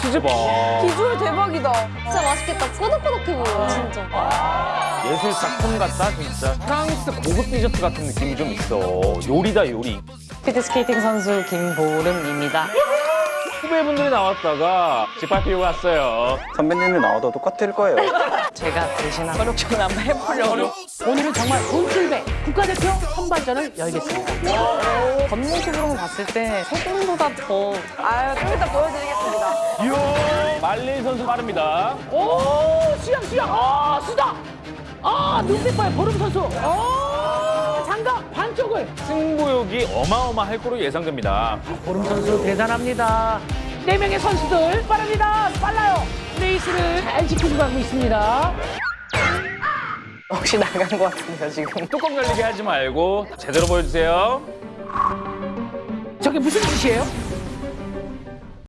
치즈 봐. 비주얼 대박이다. 진짜 맛있겠다. 꼬독꼬독해 보여, 진짜. 예술 작품 같다 진짜. 프랑스 고급 디저트 같은 느낌이 좀 있어. 요리다 요리. 피드스케이팅 선수 김보름입니다. 후배분들이 나왔다가 집합비고 갔어요. 선배님이 나와도 똑같을 거예요. 제가 대신 어렵게 한번 해보려고. 오늘은 정말 돈줄배 국가대표 선발전을 열겠습니다. 겉모습으로 봤을 때 세금보다 더 아유, 좀 이따 보여드리겠습니다. 이야, 말린 선수 빠릅니다. 오 수영 수영 아 수다 아 눈빛 봐요 보름 선수 오 장갑 반쪽을 승부욕이 어마어마할 거로 예상됩니다. 보름 선수 대단합니다. 네 명의 선수들 빠릅니다. 빨라요. 레이스를 잘 지키고 가고 있습니다. 혹시 나간 것 같은데요, 지금. 뚜껑 열리게 하지 말고 제대로 보여주세요. 저게 무슨 짓이에요?